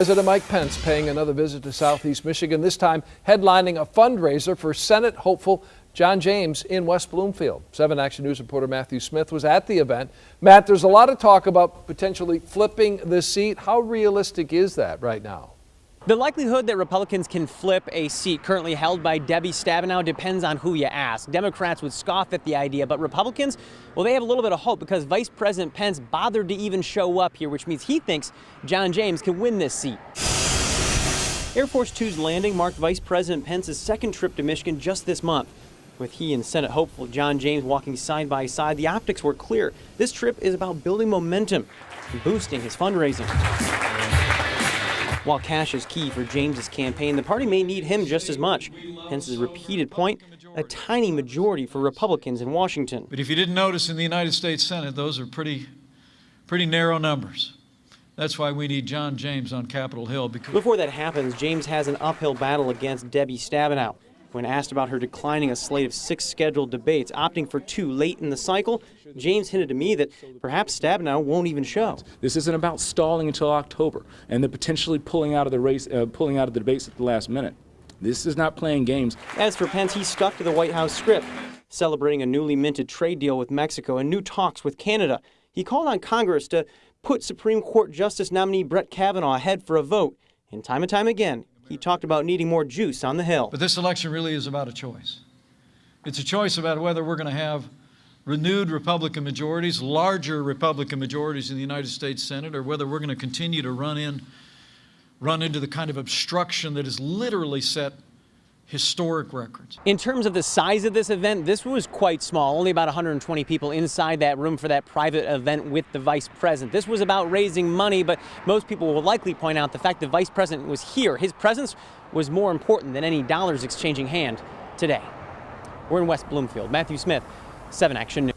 President Mike Pence paying another visit to Southeast Michigan, this time headlining a fundraiser for Senate hopeful John James in West Bloomfield. 7 Action News reporter Matthew Smith was at the event. Matt, there's a lot of talk about potentially flipping the seat. How realistic is that right now? The likelihood that Republicans can flip a seat currently held by Debbie Stabenow depends on who you ask. Democrats would scoff at the idea, but Republicans, well, they have a little bit of hope because Vice President Pence bothered to even show up here, which means he thinks John James can win this seat. Air Force Two's landing marked Vice President Pence's second trip to Michigan just this month. With he and Senate hopeful John James walking side by side, the optics were clear. This trip is about building momentum and boosting his fundraising. While cash is key for James's campaign, the party may need him just as much. Hence his repeated point, a tiny majority for Republicans in Washington. But if you didn't notice in the United States Senate, those are pretty, pretty narrow numbers. That's why we need John James on Capitol Hill. Because Before that happens, James has an uphill battle against Debbie Stabenow. When asked about her declining a slate of six scheduled debates, opting for two late in the cycle, James hinted to me that perhaps Stabenow won't even show. This isn't about stalling until October and then potentially pulling out of the race, uh, pulling out of the debates at the last minute. This is not playing games. As for Pence, he stuck to the White House script, celebrating a newly minted trade deal with Mexico and new talks with Canada. He called on Congress to put Supreme Court Justice nominee Brett Kavanaugh ahead for a vote. And time and time again, he talked about needing more juice on the Hill. But this election really is about a choice. It's a choice about whether we're going to have renewed Republican majorities, larger Republican majorities in the United States Senate, or whether we're going to continue to run in, run into the kind of obstruction that is literally set historic records. In terms of the size of this event, this was quite small, only about 120 people inside that room for that private event with the vice president. This was about raising money, but most people will likely point out the fact the vice president was here. His presence was more important than any dollars exchanging hand today. We're in West Bloomfield. Matthew Smith, 7 Action News.